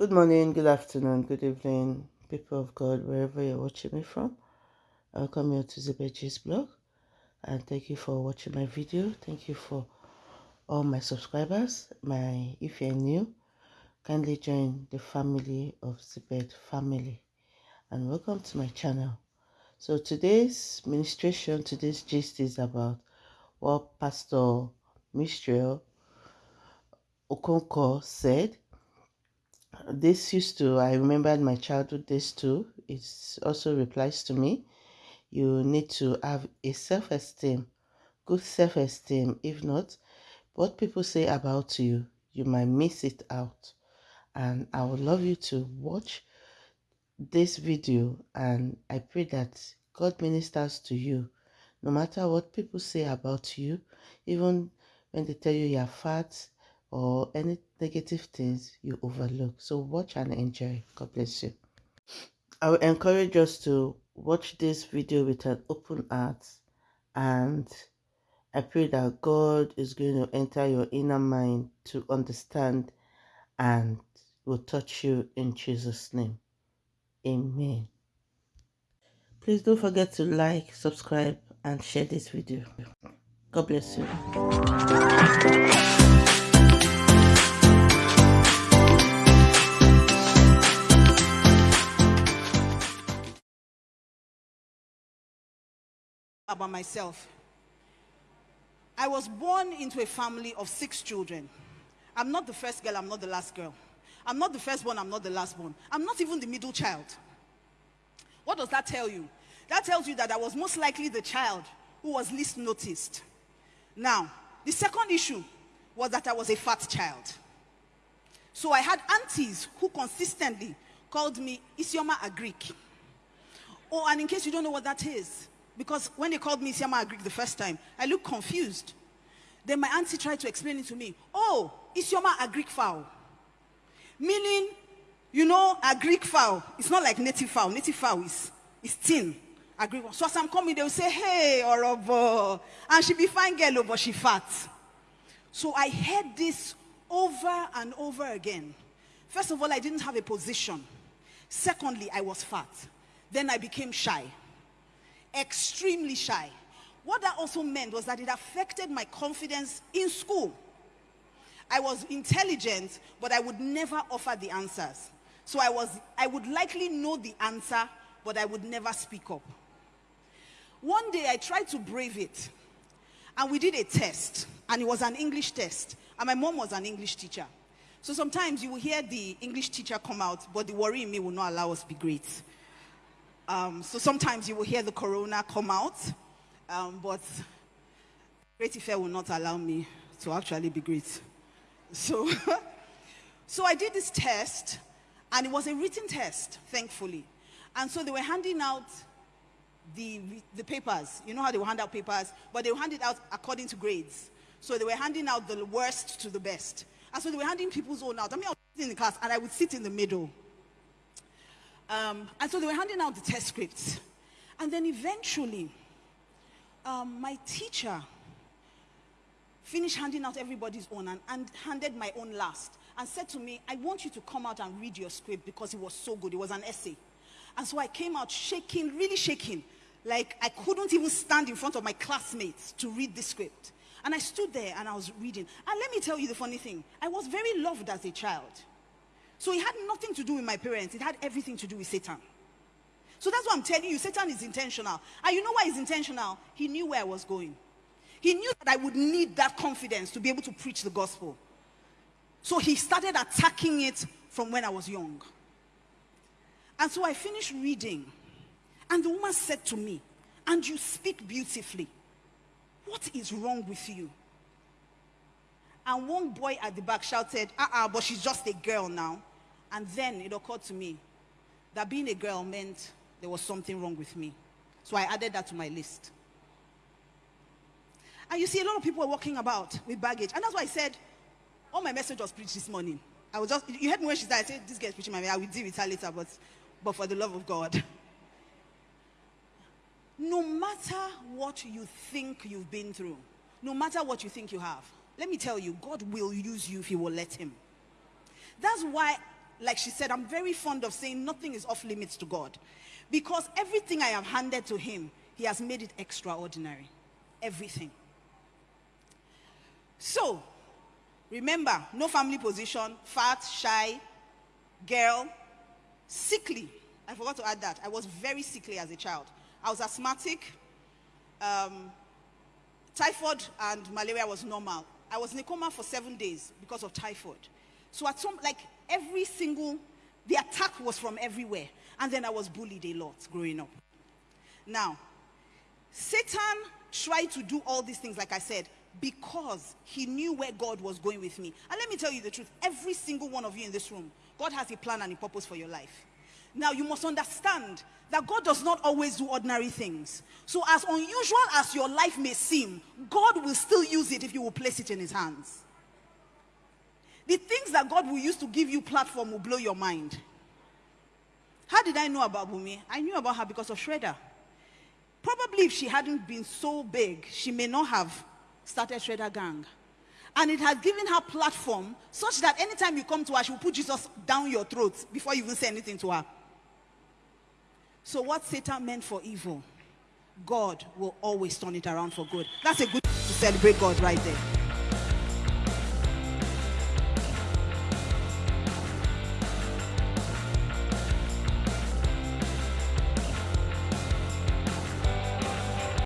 Good morning, good afternoon, good evening, people of God, wherever you're watching me from. Welcome you to Zibeji's blog and thank you for watching my video. Thank you for all my subscribers. My if you're new, kindly join the family of Zibed family and welcome to my channel. So today's ministration, today's gist is about what Pastor Mildred Okonkwo said this used to i remembered my childhood days too. It also replies to me. You need to have a self-esteem good self-esteem. If not what people say about you you might miss it out. And i would love you to watch this video and i pray that god ministers to you. No matter what people say about you even when they tell you you're fat or any negative things you overlook. So watch and enjoy. God bless you. I will encourage us to watch this video with an open heart and I pray that God is going to enter your inner mind to understand and will touch you in Jesus' name. Amen. Please don't forget to like, subscribe, and share this video. God bless you. About myself. I was born into a family of six children. I'm not the first girl, I'm not the last girl. I'm not the firstborn, I'm not the lastborn. I'm not even the middle child. What does that tell you? That tells you that I was most likely the child who was least noticed. Now, the second issue was that I was a fat child. So I had aunties who consistently called me Isioma agric. Oh, and in case you don't know what that is, because when they called me Isioma agric the first time, I looked confused. Then my auntie tried to explain it to me. Oh, Isioma agric fowl. Meaning, you know, agric fowl. It's not like native fowl. Native fowl is, is thin. Agric one. So as I'm coming, they will say, hey, Orobo. And she be fine girl, oh, but she fat. So I heard this over and over again. First of all, I didn't have a position. Secondly, I was fat. Then I became shy extremely shy. What that also meant was that it affected my confidence in school. I was intelligent, but I would never offer the answers. So I was, I would likely know the answer, but I would never speak up. One day I tried to brave it, and we did a test, and it was an English test, and my mom was an English teacher. So sometimes you will hear the English teacher come out, but the worry in me will not allow us to be great. Um, so sometimes you will hear the corona come out, um, but Great Ife will not allow me to actually be great. So, so I did this test, and it was a written test, thankfully. And so they were handing out the, the papers. You know how they will hand out papers? But they will hand it out according to grades. So they were handing out the worst to the best. And so they were handing people's own out. I mean, I was sitting in the class, and I would sit in the middle. Um, and so they were handing out the test scripts. And then eventually, um, my teacher finished handing out everybody's own and, and, handed my own last and said to me, I want you to come out and read your script because it was so good. It was an essay. And so I came out shaking, really shaking. Like I couldn't even stand in front of my classmates to read the script. And I stood there and I was reading. And let me tell you the funny thing. I was very loved as a child. So it had nothing to do with my parents. It had everything to do with Satan. So that's what I'm telling you. Satan is intentional. And you know why he's intentional? He knew where I was going. He knew that I would need that confidence to be able to preach the gospel. So he started attacking it from when I was young. And so I finished reading. And the woman said to me, and you speak beautifully. What is wrong with you? And one boy at the back shouted, uh-uh, but she's just a girl now. And then it occurred to me that being a girl meant there was something wrong with me. So I added that to my list. And you see, a lot of people are walking about with baggage. And that's why I said, all my message was preached this morning. I was just, you heard me when she said, I said, this girl's preaching my I will deal with her later, but, but for the love of God. No matter what you think you've been through, no matter what you think you have, let me tell you, God will use you if you will let him. That's why like she said, I'm very fond of saying nothing is off limits to God. Because everything I have handed to him, he has made it extraordinary. Everything. So, remember, no family position, fat, shy, girl, sickly. I forgot to add that. I was very sickly as a child. I was asthmatic. Um, typhoid and malaria was normal. I was in a coma for seven days because of typhoid. So at some, like every single, the attack was from everywhere. And then I was bullied a lot growing up. Now, Satan tried to do all these things, like I said, because he knew where God was going with me. And let me tell you the truth every single one of you in this room, God has a plan and a purpose for your life. Now, you must understand that God does not always do ordinary things. So, as unusual as your life may seem, God will still use it if you will place it in His hands. The things that God will use to give you platform will blow your mind. How did I know about Bumi? I knew about her because of Shredder. Probably if she hadn't been so big, she may not have started Shredder Gang. And it has given her platform such that anytime you come to her, she will put Jesus down your throat before you even say anything to her. So what Satan meant for evil, God will always turn it around for good. That's a good to celebrate God right there.